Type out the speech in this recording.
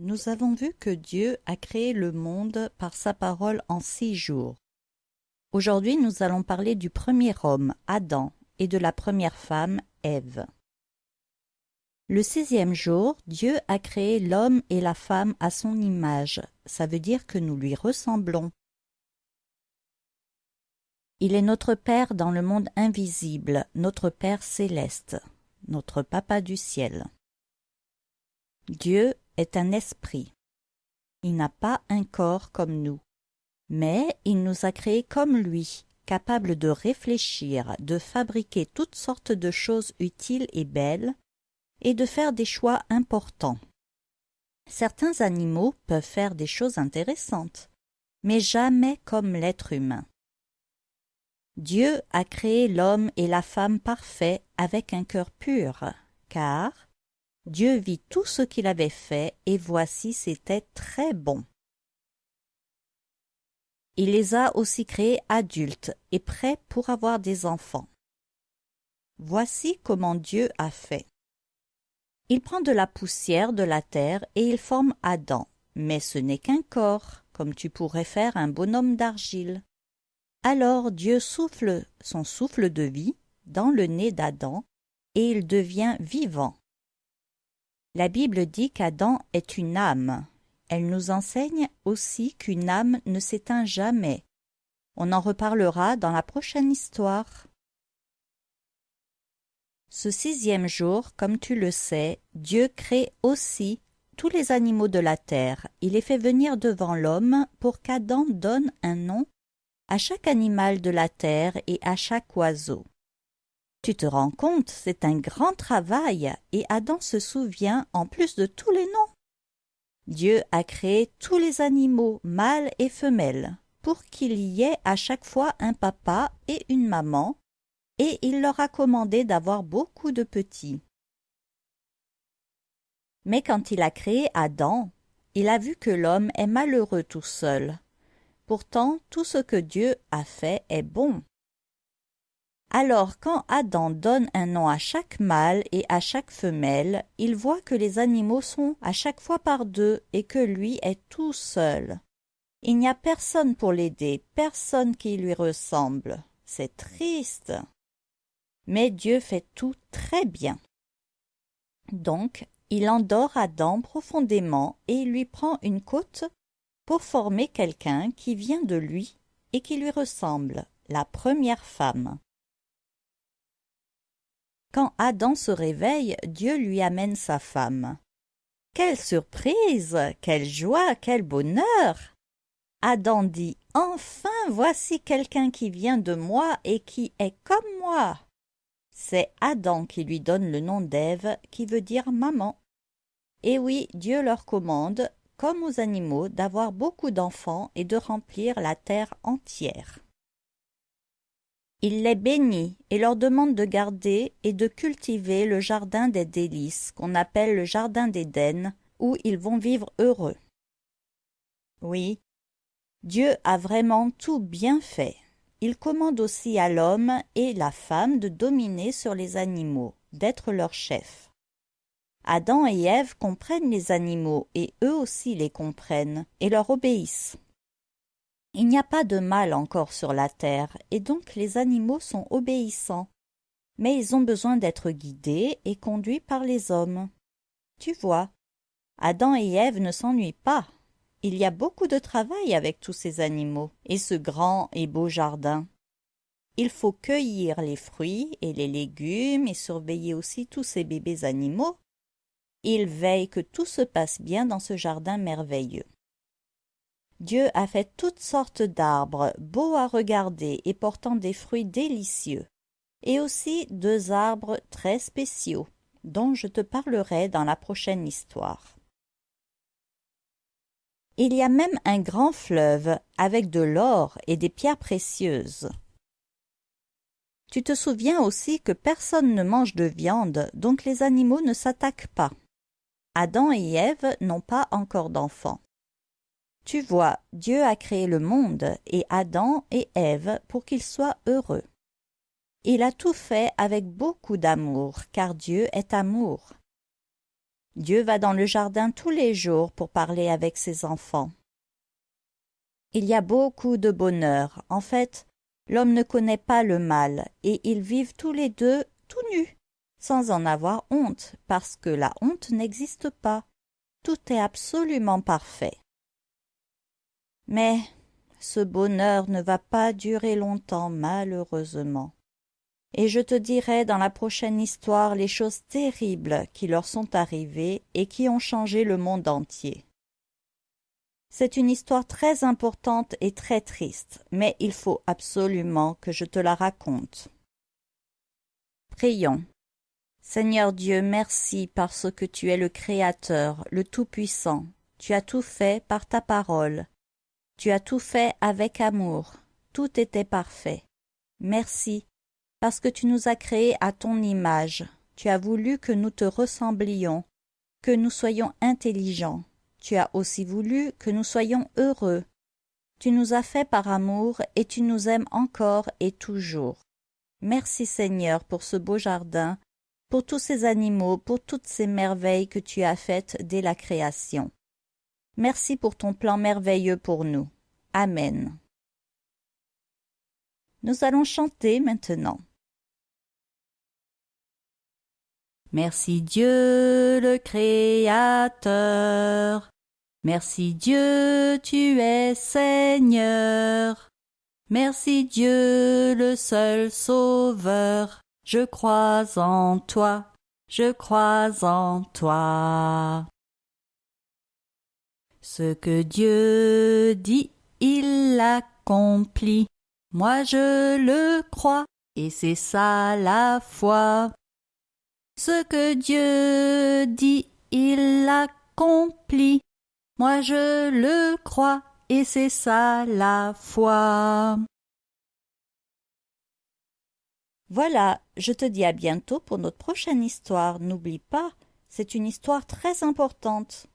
Nous avons vu que Dieu a créé le monde par sa parole en six jours. Aujourd'hui, nous allons parler du premier homme, Adam, et de la première femme, Ève. Le sixième jour, Dieu a créé l'homme et la femme à son image. Ça veut dire que nous lui ressemblons. Il est notre Père dans le monde invisible, notre Père céleste, notre Papa du ciel. Dieu est un esprit. Il n'a pas un corps comme nous, mais il nous a créés comme lui, capables de réfléchir, de fabriquer toutes sortes de choses utiles et belles, et de faire des choix importants. Certains animaux peuvent faire des choses intéressantes, mais jamais comme l'être humain. Dieu a créé l'homme et la femme parfaits avec un cœur pur, car Dieu vit tout ce qu'il avait fait, et voici c'était très bon. Il les a aussi créés adultes et prêts pour avoir des enfants. Voici comment Dieu a fait. Il prend de la poussière de la terre et il forme Adam, mais ce n'est qu'un corps, comme tu pourrais faire un bonhomme d'argile. Alors Dieu souffle son souffle de vie dans le nez d'Adam, et il devient vivant. La Bible dit qu'Adam est une âme. Elle nous enseigne aussi qu'une âme ne s'éteint jamais. On en reparlera dans la prochaine histoire. Ce sixième jour, comme tu le sais, Dieu crée aussi tous les animaux de la terre. Il les fait venir devant l'homme pour qu'Adam donne un nom à chaque animal de la terre et à chaque oiseau. Tu te rends compte, c'est un grand travail, et Adam se souvient en plus de tous les noms. Dieu a créé tous les animaux, mâles et femelles, pour qu'il y ait à chaque fois un papa et une maman, et il leur a commandé d'avoir beaucoup de petits. Mais quand il a créé Adam, il a vu que l'homme est malheureux tout seul, Pourtant, tout ce que Dieu a fait est bon. Alors quand Adam donne un nom à chaque mâle et à chaque femelle, il voit que les animaux sont à chaque fois par deux et que lui est tout seul. Il n'y a personne pour l'aider, personne qui lui ressemble. C'est triste. Mais Dieu fait tout très bien. Donc, il endort Adam profondément et lui prend une côte pour former quelqu'un qui vient de lui et qui lui ressemble, la première femme. Quand Adam se réveille, Dieu lui amène sa femme. Quelle surprise, quelle joie, quel bonheur. Adam dit Enfin voici quelqu'un qui vient de moi et qui est comme moi. C'est Adam qui lui donne le nom d'Ève, qui veut dire maman. Et oui, Dieu leur commande comme aux animaux, d'avoir beaucoup d'enfants et de remplir la terre entière. Il les bénit et leur demande de garder et de cultiver le jardin des délices, qu'on appelle le jardin d'Éden, où ils vont vivre heureux. Oui, Dieu a vraiment tout bien fait. Il commande aussi à l'homme et la femme de dominer sur les animaux, d'être leur chef. Adam et Ève comprennent les animaux et eux aussi les comprennent et leur obéissent. Il n'y a pas de mal encore sur la terre et donc les animaux sont obéissants. Mais ils ont besoin d'être guidés et conduits par les hommes. Tu vois, Adam et Ève ne s'ennuient pas. Il y a beaucoup de travail avec tous ces animaux et ce grand et beau jardin. Il faut cueillir les fruits et les légumes et surveiller aussi tous ces bébés animaux il veille que tout se passe bien dans ce jardin merveilleux. Dieu a fait toutes sortes d'arbres, beaux à regarder et portant des fruits délicieux, et aussi deux arbres très spéciaux, dont je te parlerai dans la prochaine histoire. Il y a même un grand fleuve avec de l'or et des pierres précieuses. Tu te souviens aussi que personne ne mange de viande, donc les animaux ne s'attaquent pas. Adam et Ève n'ont pas encore d'enfants. Tu vois, Dieu a créé le monde et Adam et Ève pour qu'ils soient heureux. Il a tout fait avec beaucoup d'amour, car Dieu est amour. Dieu va dans le jardin tous les jours pour parler avec ses enfants. Il y a beaucoup de bonheur. En fait, l'homme ne connaît pas le mal, et ils vivent tous les deux tout nus, sans en avoir honte, parce que la honte n'existe pas. Tout est absolument parfait. Mais ce bonheur ne va pas durer longtemps, malheureusement. Et je te dirai dans la prochaine histoire les choses terribles qui leur sont arrivées et qui ont changé le monde entier. C'est une histoire très importante et très triste, mais il faut absolument que je te la raconte. Prions. Seigneur Dieu, merci parce que tu es le Créateur, le Tout-Puissant. Tu as tout fait par ta parole. Tu as tout fait avec amour. Tout était parfait. Merci, parce que tu nous as créés à ton image. Tu as voulu que nous te ressemblions, que nous soyons intelligents, tu as aussi voulu que nous soyons heureux. Tu nous as fait par amour et tu nous aimes encore et toujours. Merci Seigneur pour ce beau jardin, pour tous ces animaux, pour toutes ces merveilles que tu as faites dès la création. Merci pour ton plan merveilleux pour nous. Amen. Nous allons chanter maintenant. Merci Dieu le Créateur. Merci Dieu, tu es Seigneur. Merci Dieu le seul Sauveur. Je crois en toi, je crois en toi. Ce que Dieu dit, il l'accomplit. Moi je le crois, et c'est ça la foi. Ce que Dieu dit, il l'accomplit. Moi je le crois, et c'est ça la foi. Voilà, je te dis à bientôt pour notre prochaine histoire. N'oublie pas, c'est une histoire très importante.